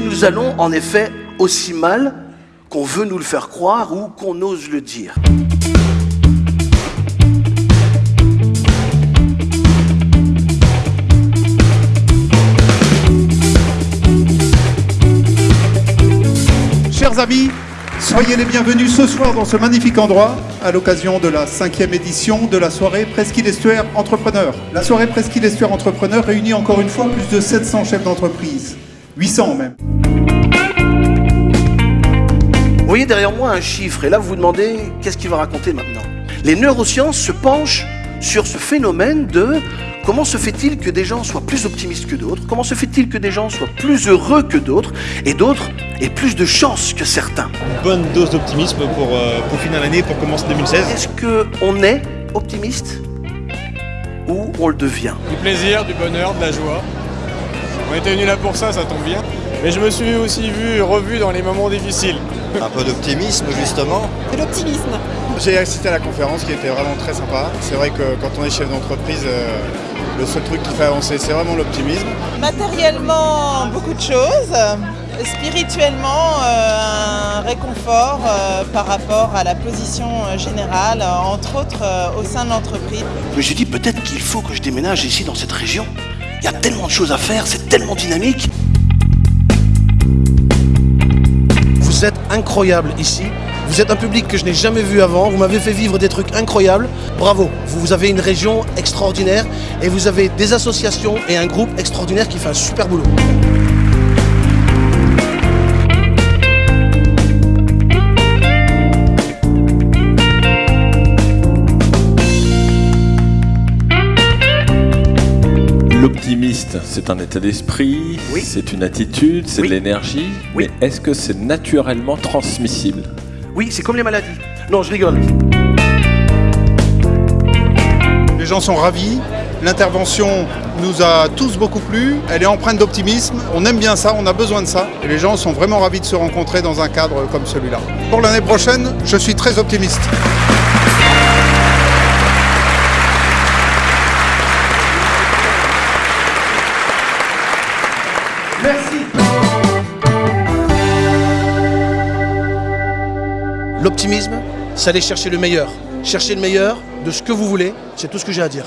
nous allons en effet aussi mal qu'on veut nous le faire croire ou qu'on ose le dire? Chers amis, soyez les bienvenus ce soir dans ce magnifique endroit à l'occasion de la cinquième édition de la soirée Presqu'île Estuaire Entrepreneur. La soirée Presqu'île Estuaire Entrepreneur réunit encore une fois plus de 700 chefs d'entreprise, 800 même. Vous voyez derrière moi un chiffre et là vous vous demandez qu'est-ce qu'il va raconter maintenant? Les neurosciences se penchent sur ce phénomène de comment se fait-il que des gens soient plus optimistes que d'autres, comment se fait-il que des gens soient plus heureux que d'autres et d'autres aient plus de chance que certains? Bonne dose d'optimisme pour, euh, pour finir l'année, pour commencer 2016. Est-ce qu'on est optimiste? Ou on le devient? Du plaisir, du bonheur, de la joie. On était venu là pour ça, ça tombe bien. Mais je me suis aussi vu, revu dans les moments difficiles. Un peu d'optimisme justement. De l'optimisme. J'ai assisté à la conférence qui était vraiment très sympa. C'est vrai que quand on est chef d'entreprise, euh, le seul truc qui fait avancer, c'est vraiment l'optimisme. Matériellement, beaucoup de choses. Spirituellement, euh, un réconfort euh, par rapport à la position générale, entre autres au sein de l'entreprise. Je me suis dit peut-être qu'il faut que je déménage ici dans cette région. Il y a tellement de choses à faire, c'est tellement dynamique. Vous êtes incroyable ici. Vous êtes un public que je n'ai jamais vu avant. Vous m'avez fait vivre des trucs incroyables. Bravo. Vous, avez une région extraordinaire et vous avez des associations et un groupe extraordinaire qui fait un super boulot. L'optimiste, c'est un état d'esprit, Oui. c'est une attitude, c'est Oui. de l'énergie. Oui. Mais est-ce que c'est naturellement transmissible? Oui, c'est comme les maladies. Non, je rigole. Les gens sont ravis. L'intervention nous a tous beaucoup plu. Elle est empreinte d'optimisme. On aime bien ça, on a besoin de ça. Et les gens sont vraiment ravis de se rencontrer dans un cadre comme celui-là. Pour l'année prochaine, je suis très optimiste. L'optimisme, c'est aller chercher le meilleur. Chercher le meilleur de ce que vous voulez, c'est tout ce que j'ai à dire.